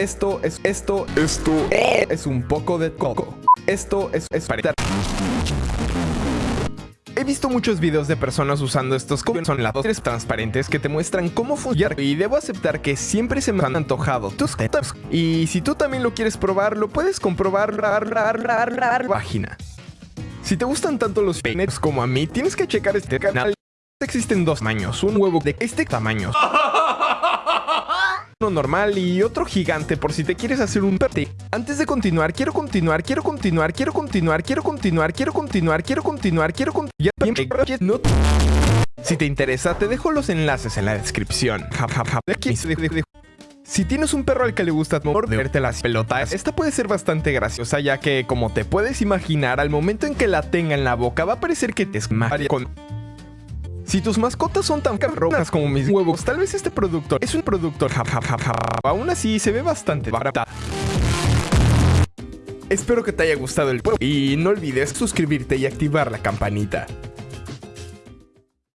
Esto es, esto, esto es un poco de coco. Esto es, es para... He visto muchos videos de personas usando estos como son lados transparentes que te muestran cómo funciona y debo aceptar que siempre se me han antojado tus. Y si tú también lo quieres probar, lo puedes comprobar página. Si te gustan tanto los peines como a mí, tienes que checar este canal. Existen dos tamaños, un huevo de este tamaño uno normal y otro gigante por si te quieres hacer un perte. Antes de continuar, quiero continuar, quiero continuar, quiero continuar, quiero continuar, quiero continuar, quiero continuar, quiero continuar. Si te interesa, te dejo los enlaces en la descripción. Si tienes un perro al que le gusta morderte las pelotas, esta puede ser bastante graciosa ya que, como te puedes imaginar, al momento en que la tenga en la boca va a parecer que te esmaga con si tus mascotas son tan cabronas como mis huevos, tal vez este producto es un producto Aún así, se ve bastante barata. Espero que te haya gustado el y no olvides suscribirte y activar la campanita.